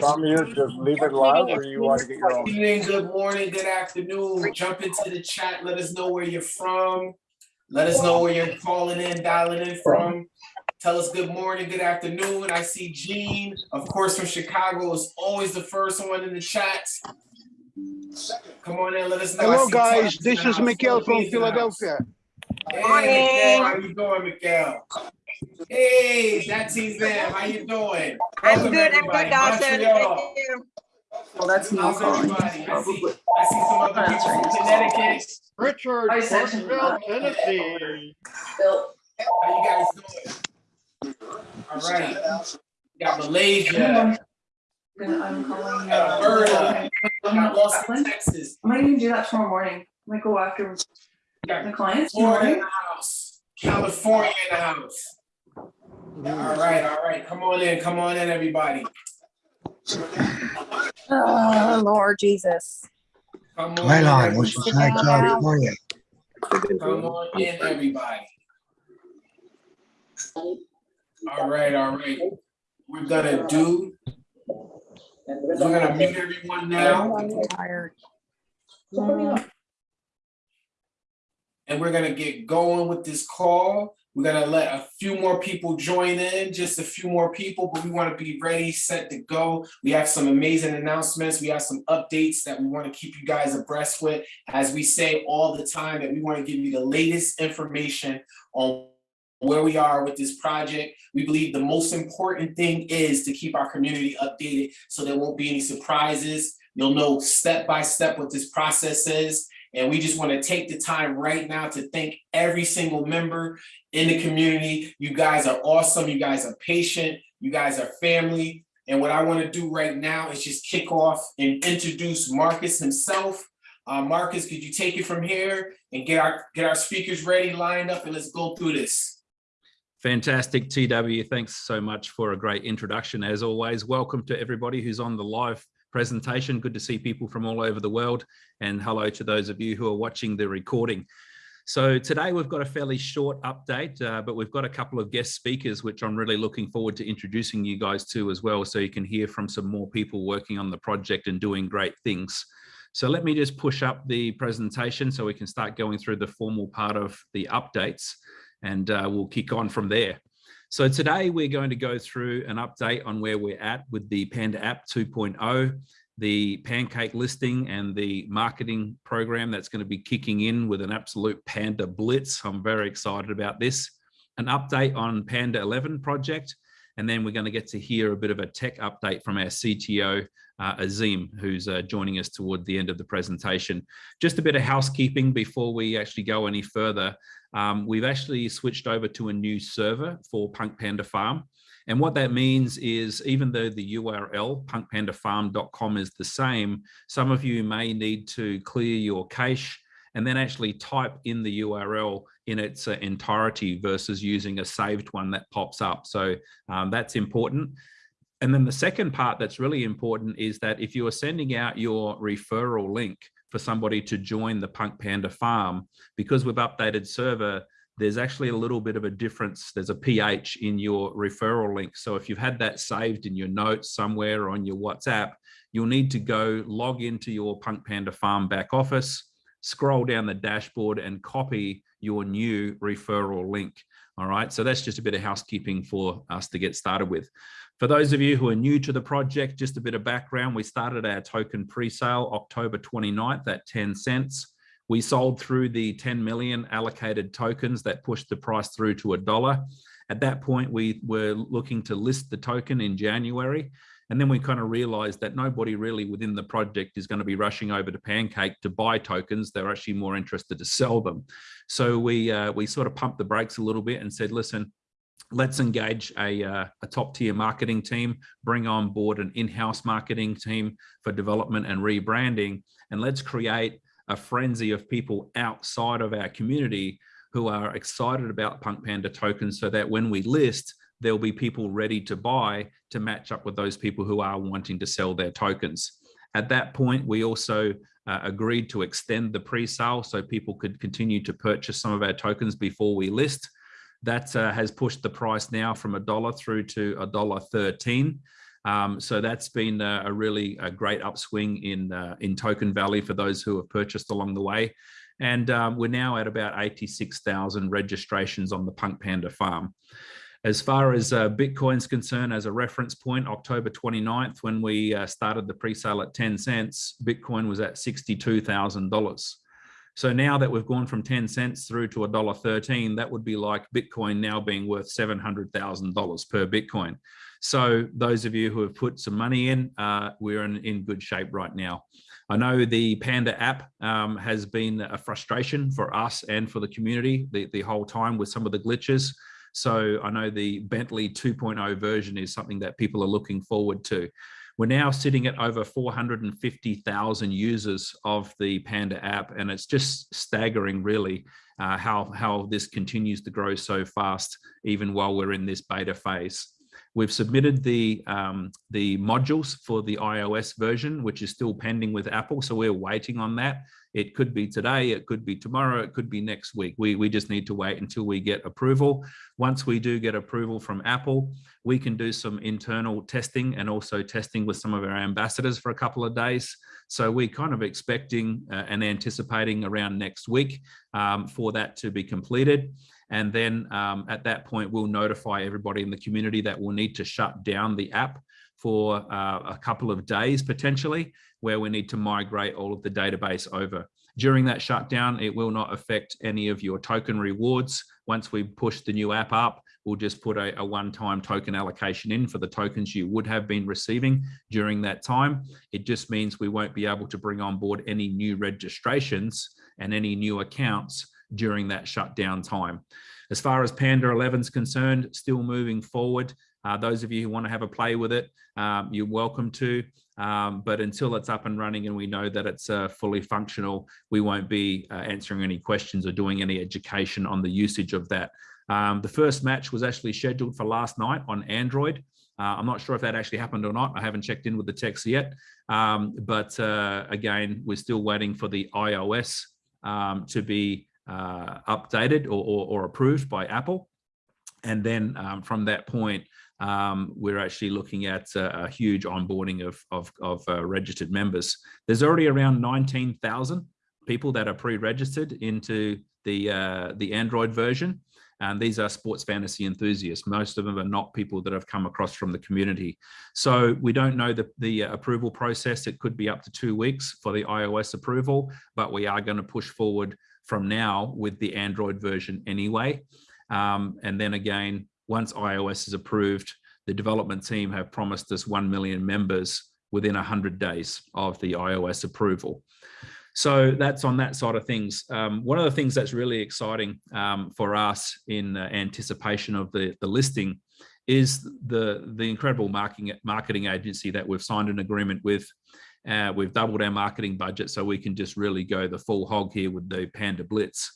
Want me to just leave it live or you want to get your Good own? evening, good morning, good afternoon. Jump into the chat. Let us know where you're from. Let us know where you're calling in, dialing in from. Tell us good morning, good afternoon. I see Gene, of course, from Chicago is always the first one in the chat. Come on in, let us know. Hello, guys. Tony's This is house. Miguel from Philippines in the house. Philadelphia. Hey, Miguel, how you doing, Miguel? Hey, Datsy's there. How you doing? I'm Welcome, good, I'm good, Dawson. Thank you. Well, that's me How's calling. everybody? I see, I see some other people from. Connecticut. Richard, I sent him Clarksville, that. Tennessee. How you guys doing? All right. We Got Malaysia, Gonna- I'm calling. Alberta, I'm got not Austin, Scotland. Texas, I might even do that tomorrow morning. I might go after We the clients Florida in the house, California in the house. All right, all right. Come on in, come on in, everybody. Oh, Lord Jesus. Come on in, Twilight, what's everybody. your side California? Come on in, everybody. All right, all right. We're gonna do, we're gonna mute everyone now. I'm tired. and we're gonna get going with this call. We're gonna let a few more people join in, just a few more people, but we want to be ready, set to go. We have some amazing announcements. We have some updates that we want to keep you guys abreast with. As we say all the time, that we want to give you the latest information on where we are with this project. We believe the most important thing is to keep our community updated so there won't be any surprises. You'll know step by step what this process is. And we just want to take the time right now to thank every single member in the community. You guys are awesome. You guys are patient. You guys are family. And what I want to do right now is just kick off and introduce Marcus himself. Uh, Marcus, could you take it from here and get our get our speakers ready, lined up, and let's go through this. Fantastic, TW. Thanks so much for a great introduction. As always, welcome to everybody who's on the live presentation. Good to see people from all over the world. And hello to those of you who are watching the recording. So today we've got a fairly short update, uh, but we've got a couple of guest speakers, which I'm really looking forward to introducing you guys to as well, so you can hear from some more people working on the project and doing great things. So let me just push up the presentation so we can start going through the formal part of the updates and uh, we'll kick on from there. So today we're going to go through an update on where we're at with the Panda app 2.0, the pancake listing and the marketing program that's going to be kicking in with an absolute Panda blitz. I'm very excited about this. An update on Panda 11 project, and then we're going to get to hear a bit of a tech update from our CTO, uh, Azim, who's uh, joining us toward the end of the presentation. Just a bit of housekeeping before we actually go any further. Um, we've actually switched over to a new server for Punk Panda Farm. And what that means is even though the URL punkpandafarm.com is the same, some of you may need to clear your cache and then actually type in the URL in its uh, entirety versus using a saved one that pops up. So um, that's important. And then the second part that's really important is that if you are sending out your referral link for somebody to join the Punk Panda farm, because we've updated server, there's actually a little bit of a difference. There's a pH in your referral link. So if you've had that saved in your notes somewhere on your WhatsApp, you'll need to go log into your Punk Panda farm back office, scroll down the dashboard and copy your new referral link. All right, so that's just a bit of housekeeping for us to get started with. For those of you who are new to the project, just a bit of background. We started our token pre-sale October 29th at 10 cents. We sold through the 10 million allocated tokens that pushed the price through to a dollar. At that point, we were looking to list the token in January. And then we kind of realized that nobody really within the project is going to be rushing over to Pancake to buy tokens. They're actually more interested to sell them. So we, uh, we sort of pumped the brakes a little bit and said, listen, let's engage a, uh, a top tier marketing team, bring on board an in-house marketing team for development and rebranding, and let's create a frenzy of people outside of our community who are excited about Punk Panda tokens so that when we list, there'll be people ready to buy to match up with those people who are wanting to sell their tokens. At that point, we also uh, agreed to extend the pre-sale so people could continue to purchase some of our tokens before we list. That uh, has pushed the price now from a dollar through to a dollar 13. Um, so that's been a, a really a great upswing in uh, in Token Valley for those who have purchased along the way. And um, we're now at about 86,000 registrations on the Punk Panda farm. As far as uh, Bitcoin's concerned, as a reference point, October 29th, when we uh, started the pre-sale at 10 cents, Bitcoin was at $62,000. So now that we've gone from 10 cents through to $1.13, that would be like Bitcoin now being worth $700,000 per Bitcoin. So those of you who have put some money in, uh, we're in, in good shape right now. I know the Panda app um, has been a frustration for us and for the community the, the whole time with some of the glitches. So I know the Bentley 2.0 version is something that people are looking forward to. We're now sitting at over 450,000 users of the Panda app, and it's just staggering, really, uh, how, how this continues to grow so fast, even while we're in this beta phase. We've submitted the, um, the modules for the iOS version, which is still pending with Apple. So we're waiting on that. It could be today, it could be tomorrow, it could be next week. We, we just need to wait until we get approval. Once we do get approval from Apple, we can do some internal testing and also testing with some of our ambassadors for a couple of days. So we're kind of expecting uh, and anticipating around next week um, for that to be completed. And then um, at that point, we'll notify everybody in the community that we'll need to shut down the app for uh, a couple of days potentially, where we need to migrate all of the database over. During that shutdown, it will not affect any of your token rewards. Once we push the new app up, we'll just put a, a one-time token allocation in for the tokens you would have been receiving during that time. It just means we won't be able to bring on board any new registrations and any new accounts during that shutdown time. As far as Panda 11 is concerned, still moving forward. Uh, those of you who want to have a play with it, um, you're welcome to. Um, but until it's up and running and we know that it's uh, fully functional, we won't be uh, answering any questions or doing any education on the usage of that. Um, the first match was actually scheduled for last night on Android. Uh, I'm not sure if that actually happened or not. I haven't checked in with the techs yet. Um, but uh, again, we're still waiting for the iOS um, to be uh, updated or, or, or, approved by Apple. And then um, from that point, um, we're actually looking at a, a huge onboarding of, of, of uh, registered members. There's already around 19,000 people that are pre-registered into the, uh, the Android version. And these are sports fantasy enthusiasts. Most of them are not people that have come across from the community. So we don't know the, the uh, approval process. It could be up to two weeks for the iOS approval, but we are going to push forward from now with the Android version anyway. Um, and then again, once iOS is approved, the development team have promised us 1 million members within 100 days of the iOS approval. So that's on that side of things. Um, one of the things that's really exciting um, for us in uh, anticipation of the, the listing is the, the incredible marketing, marketing agency that we've signed an agreement with uh, we've doubled our marketing budget so we can just really go the full hog here with the Panda Blitz.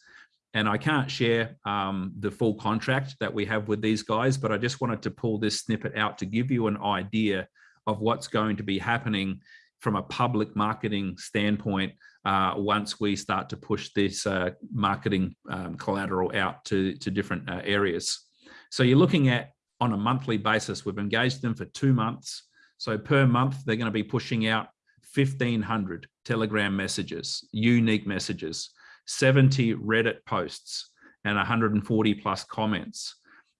And I can't share um, the full contract that we have with these guys, but I just wanted to pull this snippet out to give you an idea of what's going to be happening from a public marketing standpoint uh, once we start to push this uh, marketing um, collateral out to, to different uh, areas. So you're looking at on a monthly basis, we've engaged them for two months. So per month, they're going to be pushing out 1,500 Telegram messages, unique messages, 70 Reddit posts, and 140 plus comments.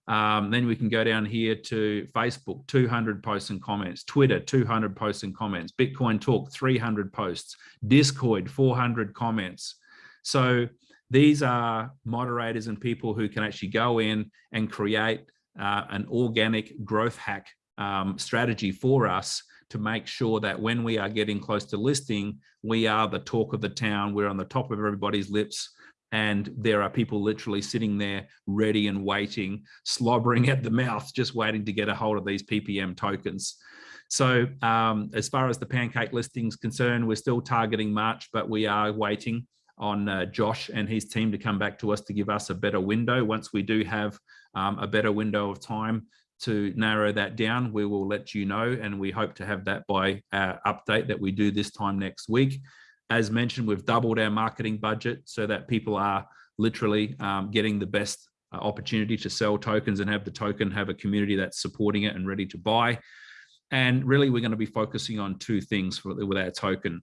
Um, then we can go down here to Facebook, 200 posts and comments, Twitter, 200 posts and comments, Bitcoin Talk, 300 posts, Discord, 400 comments. So these are moderators and people who can actually go in and create uh, an organic growth hack um, strategy for us to make sure that when we are getting close to listing, we are the talk of the town, we're on the top of everybody's lips, and there are people literally sitting there ready and waiting, slobbering at the mouth, just waiting to get a hold of these PPM tokens. So um, as far as the pancake listing is concerned, we're still targeting March, but we are waiting on uh, Josh and his team to come back to us to give us a better window. Once we do have um, a better window of time to narrow that down, we will let you know, and we hope to have that by our update that we do this time next week. As mentioned, we've doubled our marketing budget so that people are literally um, getting the best uh, opportunity to sell tokens and have the token have a community that's supporting it and ready to buy. And really, we're going to be focusing on two things for, with our token.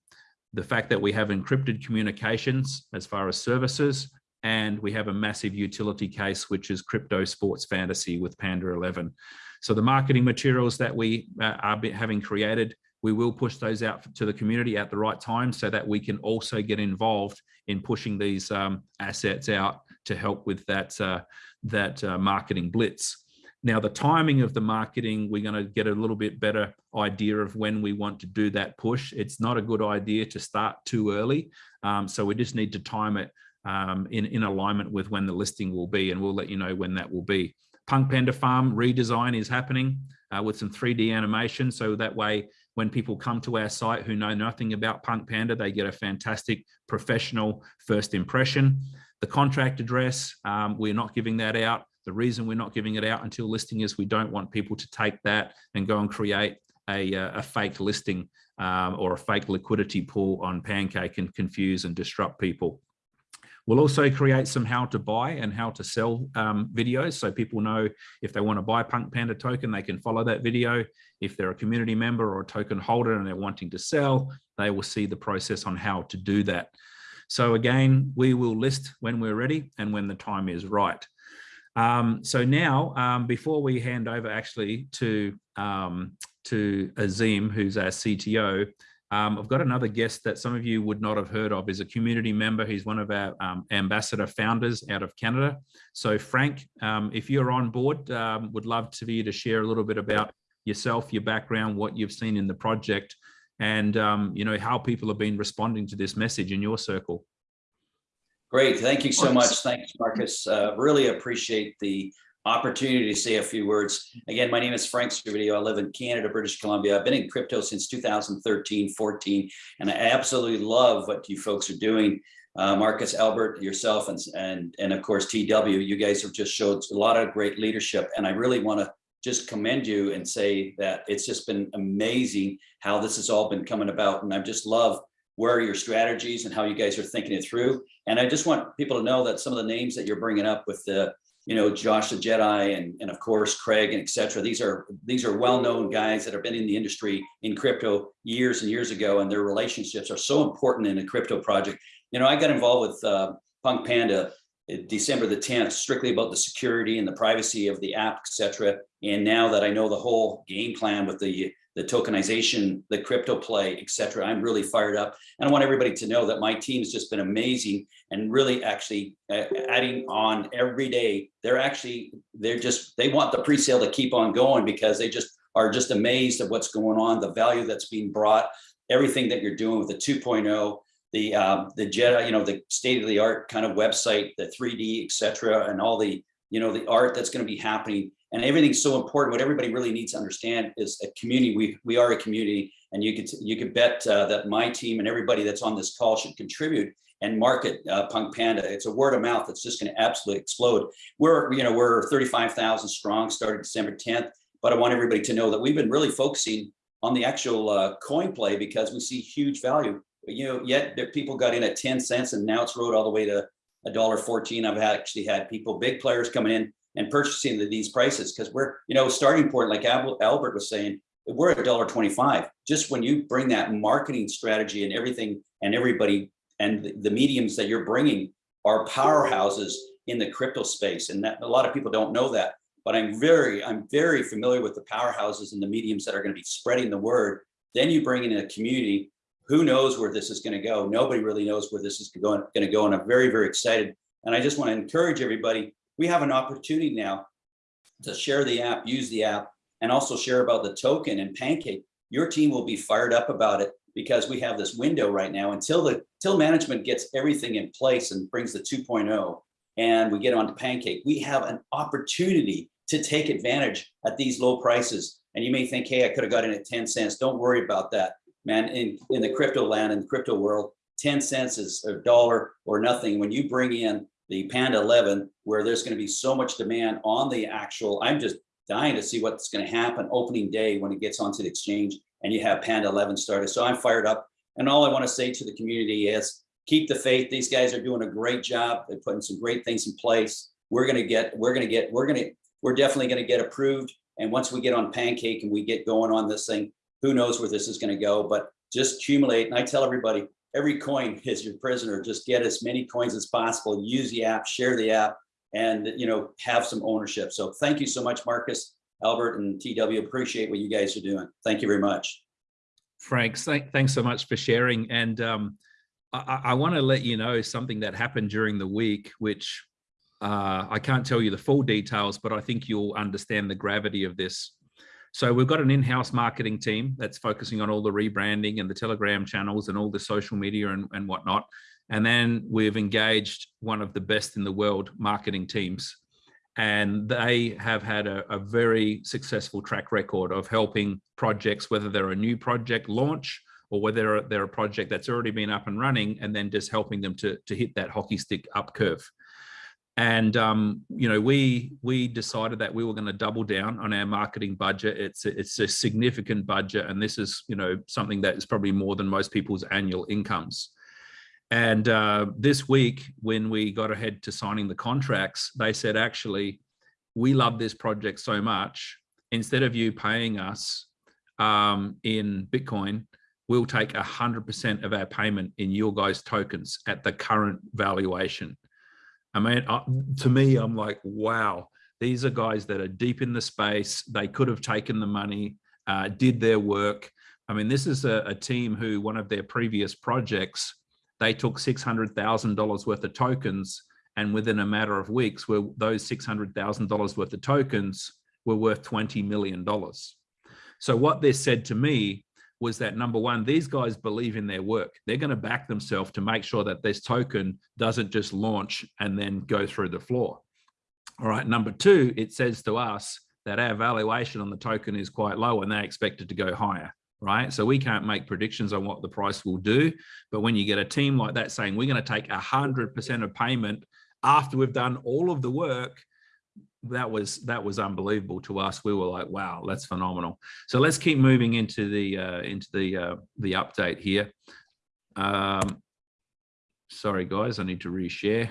The fact that we have encrypted communications as far as services, and we have a massive utility case, which is crypto sports fantasy with Panda 11. So the marketing materials that we uh, are having created, we will push those out to the community at the right time so that we can also get involved in pushing these um, assets out to help with that, uh, that uh, marketing blitz. Now, the timing of the marketing, we're going to get a little bit better idea of when we want to do that push. It's not a good idea to start too early. Um, so we just need to time it um, in, in alignment with when the listing will be, and we'll let you know when that will be. Punk Panda Farm redesign is happening uh, with some 3D animation. So that way, when people come to our site who know nothing about Punk Panda, they get a fantastic professional first impression. The contract address, um, we're not giving that out. The reason we're not giving it out until listing is we don't want people to take that and go and create a, uh, a fake listing um, or a fake liquidity pool on Pancake and confuse and disrupt people. We'll also create some how to buy and how to sell um, videos so people know if they want to buy Punk Panda token, they can follow that video. If they're a community member or a token holder and they're wanting to sell, they will see the process on how to do that. So again, we will list when we're ready and when the time is right. Um, so now, um, before we hand over actually to, um, to Azim, who's our CTO, um, I've got another guest that some of you would not have heard of. Is a community member. He's one of our um, ambassador founders out of Canada. So Frank, um, if you're on board, um, would love to you to share a little bit about yourself, your background, what you've seen in the project, and um, you know how people have been responding to this message in your circle. Great, thank you so much. Thanks, Marcus. Uh, really appreciate the opportunity to say a few words. Again, my name is Frank Servideo. I live in Canada, British Columbia. I've been in crypto since 2013, 14, and I absolutely love what you folks are doing. Uh, Marcus, Albert, yourself, and, and, and of course, TW, you guys have just showed a lot of great leadership. And I really want to just commend you and say that it's just been amazing how this has all been coming about. And I just love where your strategies and how you guys are thinking it through. And I just want people to know that some of the names that you're bringing up with the you know, Josh the Jedi and, and of course, Craig and et cetera. These are these are well-known guys that have been in the industry in crypto years and years ago, and their relationships are so important in a crypto project. You know, I got involved with uh, Punk Panda December the 10th, strictly about the security and the privacy of the app, etc. And now that I know the whole game plan with the the tokenization, the crypto play, et cetera. I'm really fired up. And I want everybody to know that my team has just been amazing and really actually uh, adding on every day. They're actually, they're just, they want the pre-sale to keep on going because they just are just amazed at what's going on, the value that's being brought, everything that you're doing with the 2.0, the um, the Jedi, you know, the state of the art kind of website, the 3D, et cetera, and all the, you know, the art that's going to be happening and everything's so important. What everybody really needs to understand is a community. We we are a community, and you could you could bet uh, that my team and everybody that's on this call should contribute and market uh, Punk Panda. It's a word of mouth that's just going to absolutely explode. We're you know we're 35,000 strong, started December 10th, but I want everybody to know that we've been really focusing on the actual uh, coin play because we see huge value. You know, yet people got in at 10 cents, and now it's rode all the way to a dollar 14. I've actually had people, big players coming in and purchasing the, these prices because we're, you know, starting point, like Albert was saying, we're at $1.25. 25. Just when you bring that marketing strategy and everything and everybody and the, mediums that you're bringing are powerhouses in the crypto space. And that a lot of people don't know that, but I'm very, I'm very familiar with the powerhouses and the mediums that are going to be spreading the word. Then you bring in a community, who knows where this is going to go? Nobody really knows where this is going, going to go. And I'm very, very excited. And I just want to encourage everybody we have an opportunity now to share the app, use the app, and also share about the token and Pancake. Your team will be fired up about it because we have this window right now until the till management gets everything in place and brings the 2.0 and we get onto Pancake. We have an opportunity to take advantage at these low prices. And you may think, hey, I could have got in at 10 cents. Don't worry about that, man. In, in the crypto land, in the crypto world, 10 cents is a dollar or nothing. When you bring in the Panda 11, where there's going to be so much demand on the actual, I'm just dying to see what's going to happen opening day when it gets onto the exchange and you have Panda 11 started. So I'm fired up. And all I want to say to the community is keep the faith. These guys are doing a great job. They're putting some great things in place. We're going to get, we're going to get, we're going to, we're definitely going to get approved And once we get on Pancake and we get going on this thing, who knows where this is going to go? But just accumulate. And I tell everybody, every coin is your prisoner. Just get as many coins as possible. Use the app, share the app, and you know have some ownership. So thank you so much, Marcus, Albert, and TW. Appreciate what you guys are doing. Thank you very much. Frank, thank, thanks so much for sharing. And um, I, I want to let you know something that happened during the week, which uh, I can't tell you the full details, but I think you'll understand the gravity of this. So we've got an in-house marketing team that's focusing on all the rebranding and the Telegram channels and all the social media and, and whatnot. And then we've engaged one of the best in the world marketing teams. And they have had a, a very successful track record of helping projects, whether they're a new project launch or whether they're a project that's already been up and running, and then just helping them to, to hit that hockey stick up curve. And um, you know, we we decided that we were going to double down on our marketing budget. It's a, it's a significant budget, and this is you know something that is probably more than most people's annual incomes. And uh, this week, when we got ahead to signing the contracts, they said, actually, we love this project so much. Instead of you paying us um, in Bitcoin, we'll take 100% of our payment in your guys' tokens at the current valuation. I mean, uh, to me, I'm like, wow, these are guys that are deep in the space. They could have taken the money, uh, did their work. I mean, this is a, a team who one of their previous projects, they took $600,000 worth of tokens and within a matter of weeks, where those $600,000 worth of tokens were worth $20 million. So what they said to me was that number one, these guys believe in their work. They're going to back themselves to make sure that this token doesn't just launch and then go through the floor. All right. Number two, it says to us that our valuation on the token is quite low and they expect it to go higher. Right. So we can't make predictions on what the price will do. But when you get a team like that saying we're going to take 100% of payment after we've done all of the work, that was that was unbelievable to us. We were like, wow, that's phenomenal. So let's keep moving into the uh, into the uh, the update here. Um, sorry, guys, I need to reshare.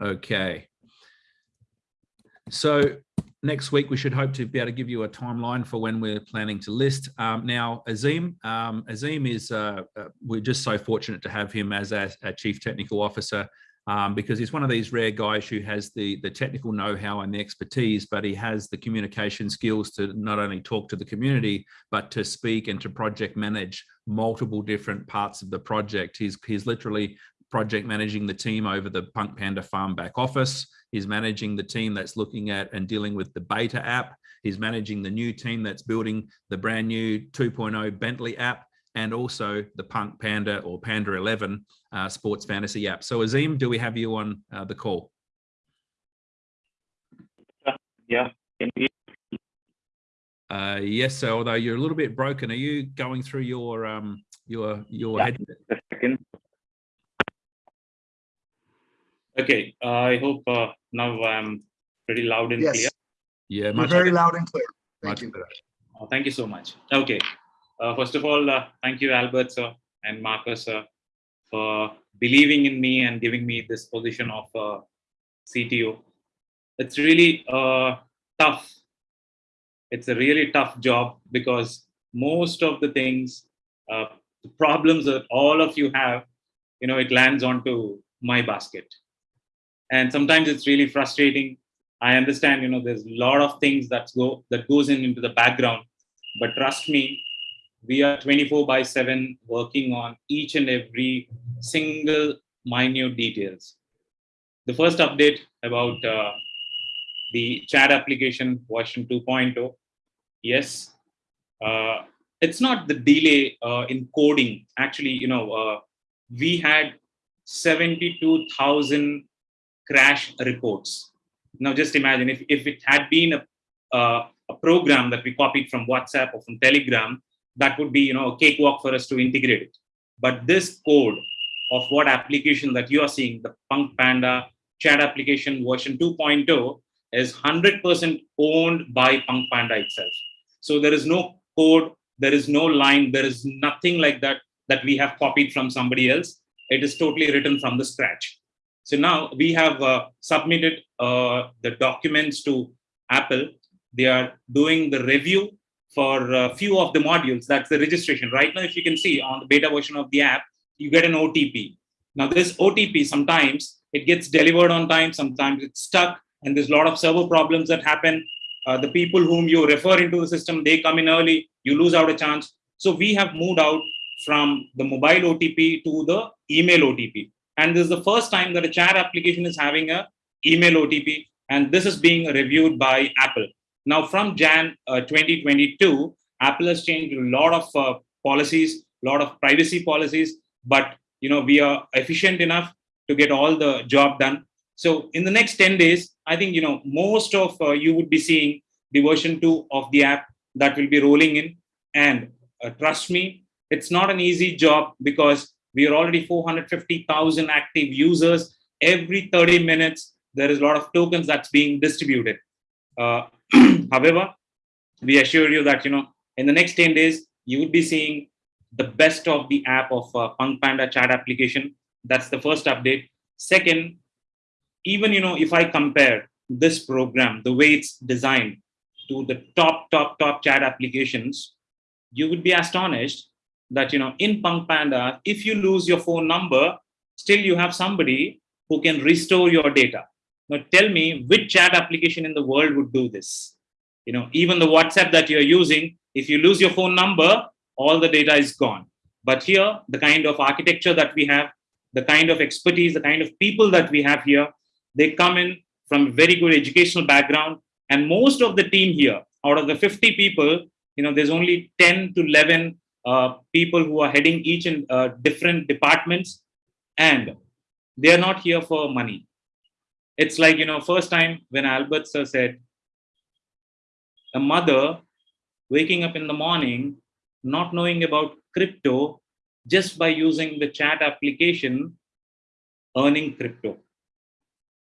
Okay. So next week, we should hope to be able to give you a timeline for when we're planning to list. Um, now, Azim, um, Azim is, uh, uh, we're just so fortunate to have him as our, Chief Technical Officer um, because he's one of these rare guys who has the, the technical know-how and the expertise, but he has the communication skills to not only talk to the community, but to speak and to project manage multiple different parts of the project. He's, he's literally project managing the team over the Punk Panda Farm back office. He's managing the team that's looking at and dealing with the beta app. He's managing the new team that's building the brand new 2.0 Bentley app and also the Punk Panda or Panda 11 uh, sports fantasy app. So Azim, do we have you on uh, the call? Yeah. Uh, yes, so although you're a little bit broken, are you going through your um, your your Yeah. headset? A second. Okay, uh, I hope uh, now I'm pretty loud and clear. Yes, Yeah, much very loud and clear. Thank much you. better. Uh, Thank you so much. Okay. Uh, First of all, uh, thank you, Albert, sir, and Marcus, sir, for believing in me and giving me this position of uh, CTO. It's really uh, tough. It's a really tough job because most of the things, uh, the problems that all of you have, you know, it lands onto my basket. And sometimes it's really frustrating I understand, you know, there's a lot of things that go that goes in into the background, but trust me, we are 24 by 7 working on each and every single minute details. The first update about uh, the chat application version 2.0, yes, uh, it's not the delay uh, in coding. Actually, you know, uh, we had 72,000 crash reports. Now just imagine if, if it had been a, uh, a program that we copied from whatsapp or from telegram that would be you know a cakewalk for us to integrate it. But this code of what application that you are seeing the punk panda chat application version 2.0 is 100% owned by punk panda itself. So there is no code there is no line there is nothing like that that we have copied from somebody else. It is totally written from the scratch So now we have uh, submitted uh, the documents to Apple. They are doing the review for a few of the modules. That's the registration. Right now, if you can see on the beta version of the app, you get an OTP. Now this OTP, sometimes it gets delivered on time, sometimes it's stuck, and there's a lot of server problems that happen. Uh, the people whom you refer into the system, they come in early, you lose out a chance. So we have moved out from the mobile OTP to the email OTP. And this is the first time that a chat application is having a email OTP, and this is being reviewed by Apple. Now, from Jan uh, 2022, Apple has changed a lot of uh, policies, a lot of privacy policies, but you know we are efficient enough to get all the job done. So in the next 10 days, I think you know most of uh, you would be seeing the version two of the app that will be rolling in. And uh, trust me, it's not an easy job because we are already 450,000 active users. Every 30 minutes, there is a lot of tokens that's being distributed. Uh, however, we assure you that you know in the next 10 days, you would be seeing the best of the app of uh, Punk Panda chat application. That's the first update. Second, even you know if I compare this program, the way it's designed to the top, top, top chat applications, you would be astonished that you know in Punk Panda, if you lose your phone number, still you have somebody who can restore your data. Now tell me which chat application in the world would do this? You know, even the WhatsApp that you're using, if you lose your phone number, all the data is gone. But here, the kind of architecture that we have, the kind of expertise, the kind of people that we have here, they come in from very good educational background. And most of the team here, out of the 50 people, you know, there's only 10 to 11 uh, people who are heading each in uh, different departments. And they're not here for money. It's like, you know, first time when Albert sir said, a mother waking up in the morning, not knowing about crypto, just by using the chat application, earning crypto.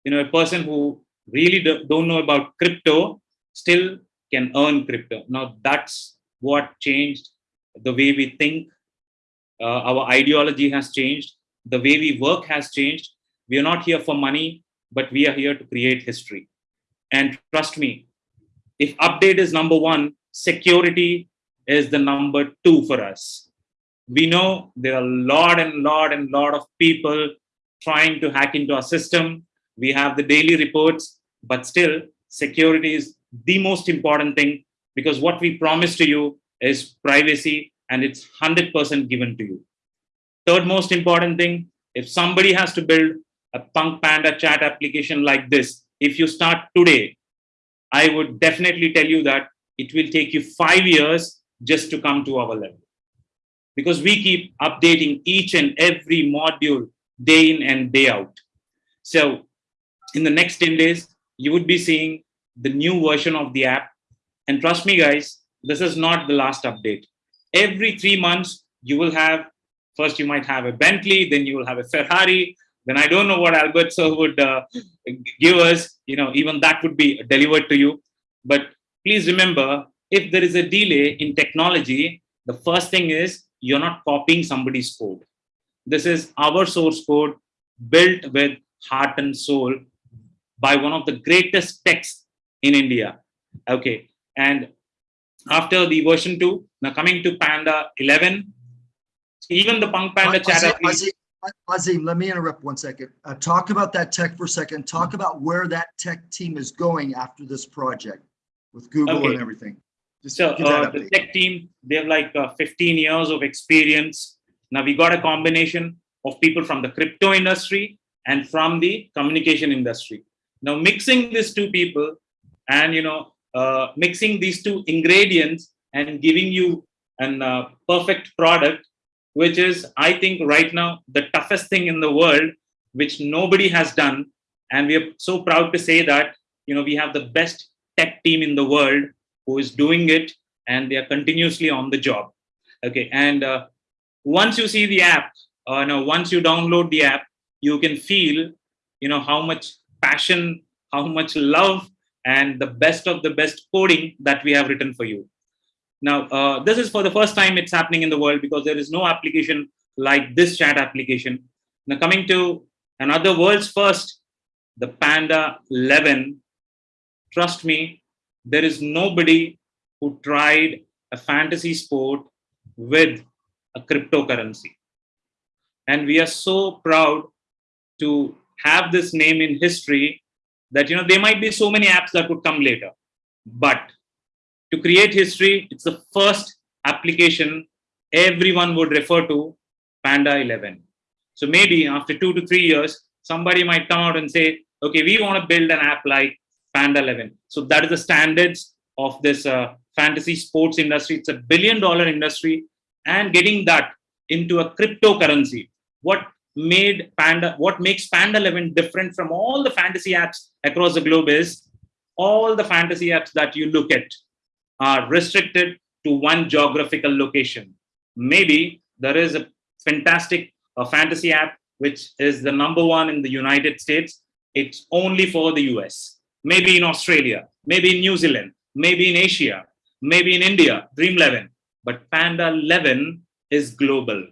You know, a person who really do, don't know about crypto still can earn crypto. Now that's what changed the way we think. Uh, our ideology has changed. The way we work has changed. We are not here for money, but we are here to create history. And trust me, if update is number one, security is the number two for us. We know there are a lot and lot and lot of people trying to hack into our system. We have the daily reports, but still security is the most important thing because what we promise to you is privacy and it's 100% given to you. Third most important thing, if somebody has to build a Punk Panda chat application like this, if you start today, I would definitely tell you that it will take you five years just to come to our level. Because we keep updating each and every module day in and day out. So in the next 10 days, you would be seeing the new version of the app. And trust me, guys, this is not the last update. Every three months, you will have, first you might have a Bentley, then you will have a Ferrari, then I don't know what Albert sir would uh, give us, you know, even that would be delivered to you. But please remember, if there is a delay in technology, the first thing is you're not copying somebody's code. This is our source code built with heart and soul by one of the greatest techs in India. Okay, and after the version 2, now coming to Panda 11, even the Punk Panda chat Azim, Azim, let me interrupt one second. Uh, talk about that tech for a second. Talk about where that tech team is going after this project with Google Okay. and everything. Just So uh, the tech team, they have like uh, 15 years of experience. Now we got a combination of people from the crypto industry and from the communication industry. Now mixing these two people and you know uh, mixing these two ingredients and giving you an uh, perfect product, which is I think right now the toughest thing in the world, which nobody has done, and we are so proud to say that you know we have the best tech team in the world who is doing it and they are continuously on the job. Okay and uh, once you see the app uh, no once you download the app you can feel you know how much passion how much love and the best of the best coding that we have written for you now uh, this is for the first time it's happening in the world because there is no application like this chat application now coming to another world's first, the Panda 11. Trust me, there is nobody who tried a fantasy sport with a cryptocurrency. And we are so proud to have this name in history that, you know, there might be so many apps that would come later. But to create history, it's the first application everyone would refer to Panda 11. So maybe after two to three years, somebody might come out and say, okay, we want to build an app like Panda 11. So that is the standards of this uh, fantasy sports industry. It's a billion dollar industry and getting that into a cryptocurrency. What made Panda, what makes Panda 11 different from all the fantasy apps across the globe is all the fantasy apps that you look at are restricted to one geographical location. Maybe there is a fantastic uh, fantasy app which is the number one in the United States. It's only for the US. Maybe in Australia, maybe in New Zealand, maybe in Asia, maybe in India, Dream 11. But Panda 11 is global.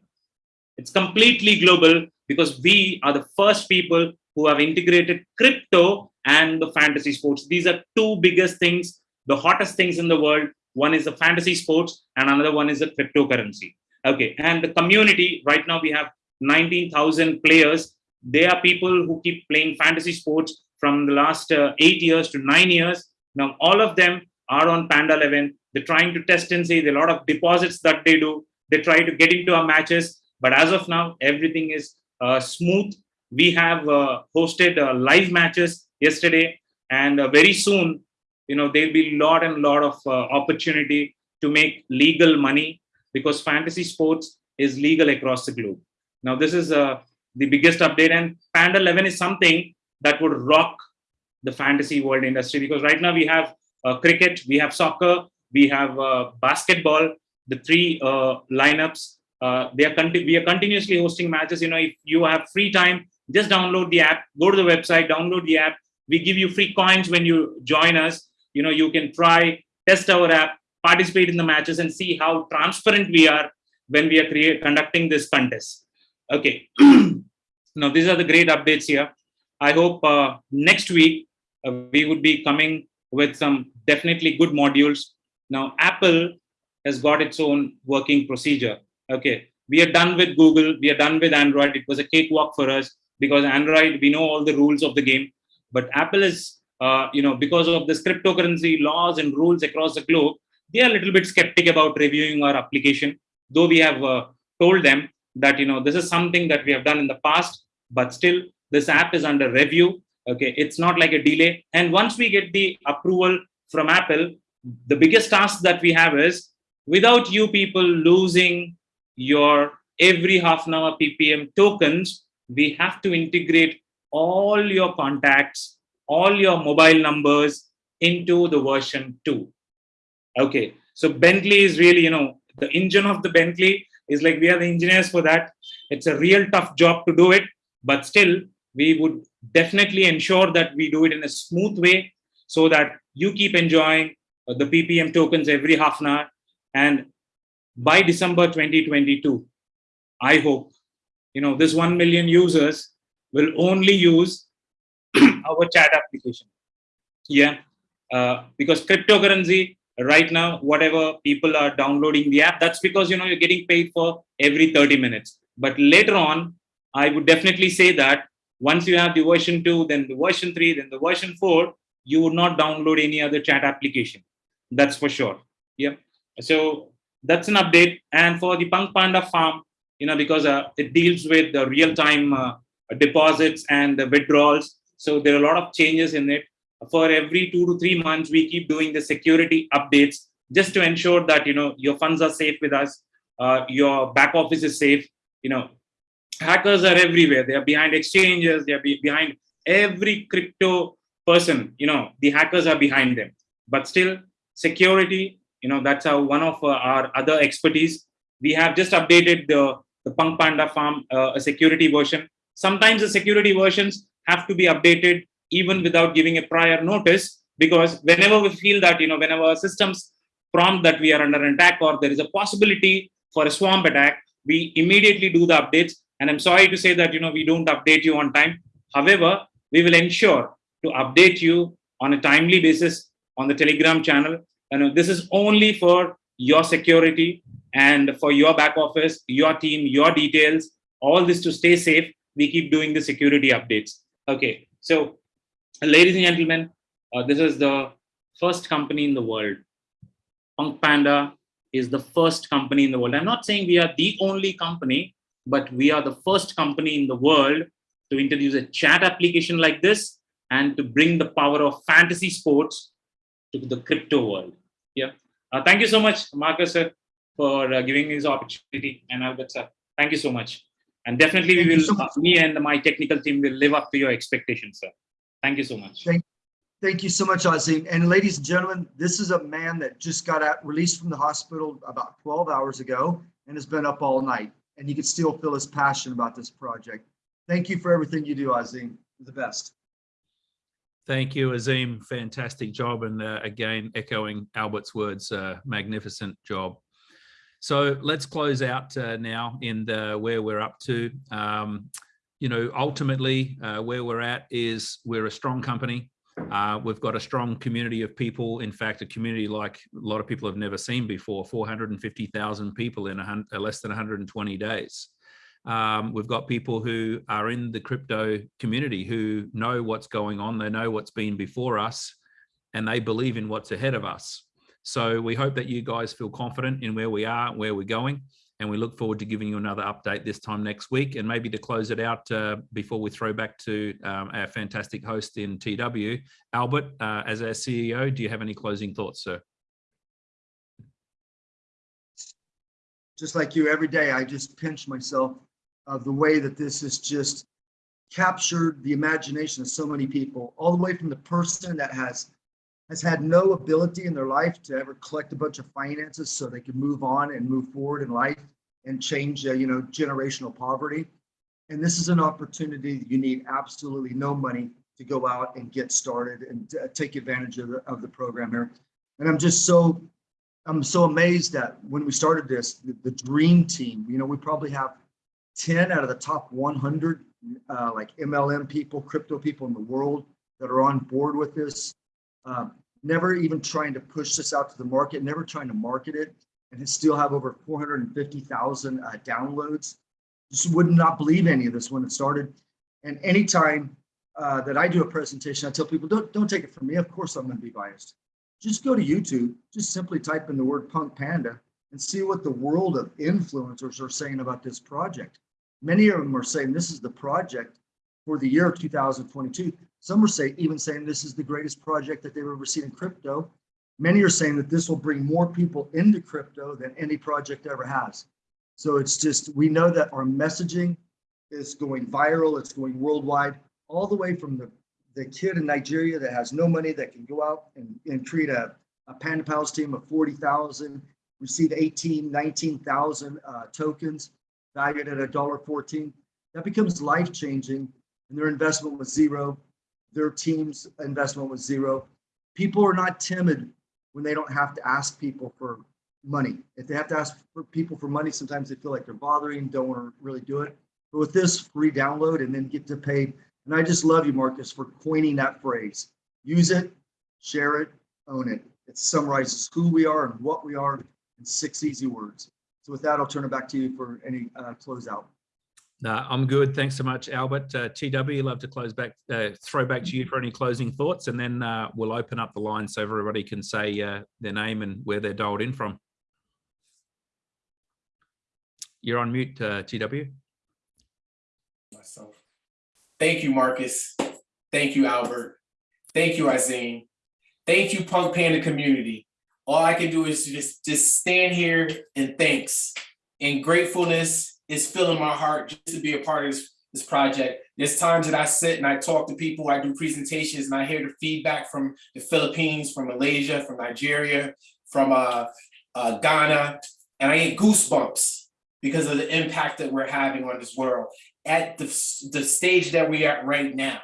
It's completely global because we are the first people who have integrated crypto and the fantasy sports. These are two biggest things, the hottest things in the world. One is the fantasy sports and another one is the cryptocurrency. Okay, and the community, right now we have 19,000 players. They are people who keep playing fantasy sports from the last uh, eight years to nine years. Now, all of them are on Panda 11. They're trying to test and see. A lot of deposits that they do. They try to get into our matches. But as of now, everything is uh, smooth. We have uh, hosted uh, live matches yesterday. And very soon, you know, there'll be a lot and lot of opportunity to make legal money because fantasy sports is legal across the globe. Now, this is uh, the biggest update and Panda 11 is something that would rock the fantasy world industry because right now we have uh, cricket, we have soccer, we have uh, basketball, the three lineups. Uh, they are we are continuously hosting matches. You know, if you have free time, just download the app, go to the website, download the app. We give you free coins when you join us. You know, you can try, test our app, participate in the matches and see how transparent we are when we are create, conducting this contest. Okay. now, these are the great updates here. I hope uh, next week uh, we would be coming with some definitely good modules. Now, Apple has got its own working procedure. Okay, we are done with Google, we are done with Android. It was a cakewalk for us because Android, we know all the rules of the game. But Apple is, uh, you know, because of this cryptocurrency laws and rules across the globe, they are a little bit skeptic about reviewing our application. Though we have uh, told them that, you know, this is something that we have done in the past, but still this app is under review okay it's not like a delay and once we get the approval from apple the biggest task that we have is without you people losing your every half an hour ppm tokens we have to integrate all your contacts all your mobile numbers into the version 2 okay so bentley is really you know the engine of the bentley is like we are the engineers for that. It's a real tough job to do it but still we would definitely ensure that we do it in a smooth way so that you keep enjoying uh, the ppm tokens every half an hour. And by december 2022 i hope you know this 1 million users will only use our chat application. Yeah uh, because cryptocurrency right now whatever people are downloading the app that's because you know you're getting paid for every 30 minutes. But later on i would definitely say that once you have the version 2 then the version 3 then the version 4 you would not download any other chat application. That's for sure. Yeah. So that's an update. And for the punk panda farm you know because uh, it deals with the real time uh, deposits and the withdrawals. So there are a lot of changes in it. For every two to three months we keep doing the security updates just to ensure that you know your funds are safe with us uh, your back office is safe. You know hackers are everywhere. They are behind exchanges. They are be behind every crypto person. You know the hackers are behind them. But still security you know that's how one of uh, our other expertise we have just updated the the punk panda farm uh, a security version sometimes the security versions have to be updated even without giving a prior notice because whenever we feel that you know whenever systems prompt that we are under attack or there is a possibility for a swamp attack we immediately do the updates And I'm sorry to say that, you know, we don't update you on time. However, we will ensure to update you on a timely basis on the Telegram channel. And this is only for your security and for your back office, your team, your details, all this to stay safe. We keep doing the security updates. Okay, so ladies and gentlemen, uh, this is the first company in the world. Punk Panda is the first company in the world. I'm not saying we are the only company, but we are the first company in the world to introduce a chat application like this and to bring the power of fantasy sports to the crypto world. Yeah. Uh, thank you so much, Marcus, sir, for uh, giving me this opportunity. And Albert, sir, thank you so much. And definitely, Thank we will, so uh, me and my technical team will live up to your expectations, sir. Thank you so much. Thank- Thank you so much, Azim. And ladies and gentlemen, this is a man that just got out, released from the hospital about 12 hours ago and has been up all night. And you can still feel his passion about this project. Thank you for everything you do, Azim. You're The best. Thank you, Azim. Fantastic job. And uh, again, echoing Albert's words, uh, magnificent job. So let's close out uh, now in the where we're up to. Um, you know, ultimately, uh, where we're at is we're a strong company. Uh, we've got a strong community of people. In fact, a community like a lot of people have never seen before 450,000 people in a uh, less than 120 days. Um, we've got people who are in the crypto community who know what's going on, they know what's been before us, and they believe in what's ahead of us. So we hope that you guys feel confident in where we are, where we're going, and we look forward to giving you another update this time next week. And maybe to close it out uh, before we throw back to um, our fantastic host in TW, Albert, uh, as our CEO, do you have any closing thoughts, sir? Just like you, every day, I just pinch myself of the way that this has just captured the imagination of so many people, all the way from the person that has has had no ability in their life to ever collect a bunch of finances so they can move on and move forward in life and change, uh, you know, generational poverty. And this is an opportunity you need absolutely no money to go out and get started and uh, take advantage of the, of the program here. And I'm just so, I'm so amazed that when we started this, the, the dream team, you know, we probably have 10 out of the top 100 uh, like MLM people, crypto people in the world that are on board with this um, never even trying to push this out to the market, never trying to market it, and still have over 450,000 uh, downloads. Just would not believe any of this when it started. And anytime uh, that I do a presentation, I tell people, don't, don't take it from me. Of course, I'm going to be biased. Just go to YouTube, just simply type in the word Punk Panda and see what the world of influencers are saying about this project. Many of them are saying this is the project for the year 2022. Some are saying even saying this is the greatest project that they've ever seen in crypto. Many are saying that this will bring more people into crypto than any project ever has. So it's just we know that our messaging is going viral, it's going worldwide, all the way from the the kid in Nigeria that has no money that can go out and, and create a, a Panda Pals team of 40,000, receive 18, 19,000 uh, tokens valued at a dollar 14. That becomes life changing and their investment was zero. Their team's investment was zero. People are not timid when they don't have to ask people for money. If they have to ask for people for money, sometimes they feel like they're bothering, don't want to really do it. But with this free download and then get to pay, and I just love you, Marcus, for coining that phrase. Use it, share it, own it. It summarizes who we are and what we are in six easy words. So with that, I'll turn it back to you for any uh, closeout. No, I'm good. Thanks so much, Albert. Uh, TW, love to close back, uh, throw back to you for any closing thoughts, and then uh, we'll open up the line so everybody can say uh, their name and where they're dialed in from. You're on mute, uh, TW. myself. Thank you, Marcus. Thank you, Albert. Thank you, Azim. Thank you, Punk Panda community. All I can do is just, just stand here and thanks. And gratefulness is filling my heart just to be a part of this, this project. There's times that I sit and I talk to people, I do presentations and I hear the feedback from the Philippines, from Malaysia, from Nigeria, from uh, uh, Ghana, and I get goosebumps because of the impact that we're having on this world at the, the stage that we're at right now.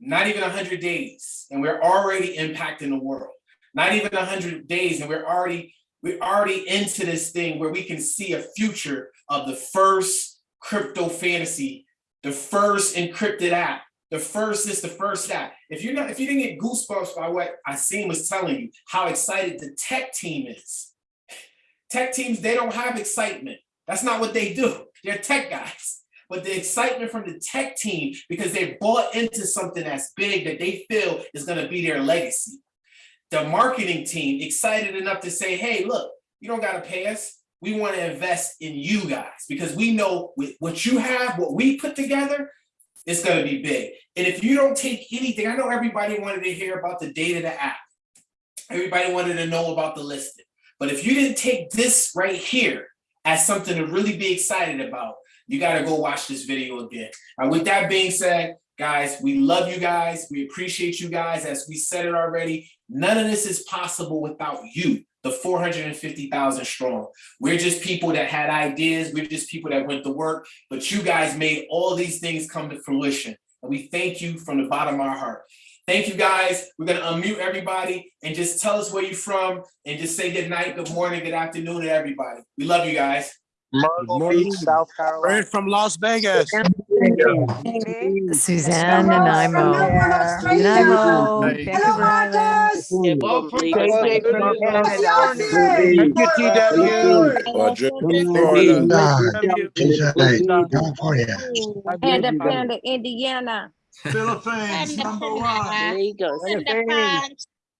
Not even 100 days, and we're already impacting the world. Not even 100 days, and we're already we're already into this thing where we can see a future of the first crypto fantasy, the first encrypted app. The first is the first app. If you're not, if you didn't get goosebumps by what Asim was telling you, how excited the tech team is. Tech teams, they don't have excitement. That's not what they do. They're tech guys. But the excitement from the tech team, because they bought into something that's big that they feel is going to be their legacy. The marketing team excited enough to say, hey, look, you don't got to pay us. We want to invest in you guys because we know with what you have, what we put together, it's going to be big. And if you don't take anything, I know everybody wanted to hear about the data the app. Everybody wanted to know about the listing. But if you didn't take this right here as something to really be excited about, you got to go watch this video again. And with that being said, guys, we love you guys. We appreciate you guys. As we said it already, none of this is possible without you, the 450,000 strong. We're just people that had ideas. We're just people that went to work, but you guys made all these things come to fruition. And we thank you from the bottom of our heart. Thank you guys. We're gonna unmute everybody and just tell us where you're from and just say good night, good morning, good afternoon to everybody. We love you guys. Myrtle Beach, South Carolina. from Las Vegas. Suzanne and Imo. Nanaimo, Hey. Vancouver Island. Thank you, TW. Roger. California. Independent Indiana. Philippines, number one.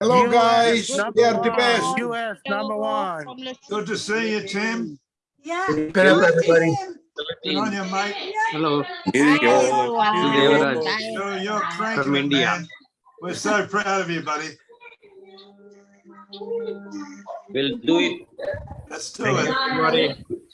Hello, guys. They are the best. US, number one. Good to see you, Tim. Get up, everybody. Good on you, mate. Hello, Here you go. You're, you're From India. man. We're so proud of you, buddy. we'll do it. Let's do it.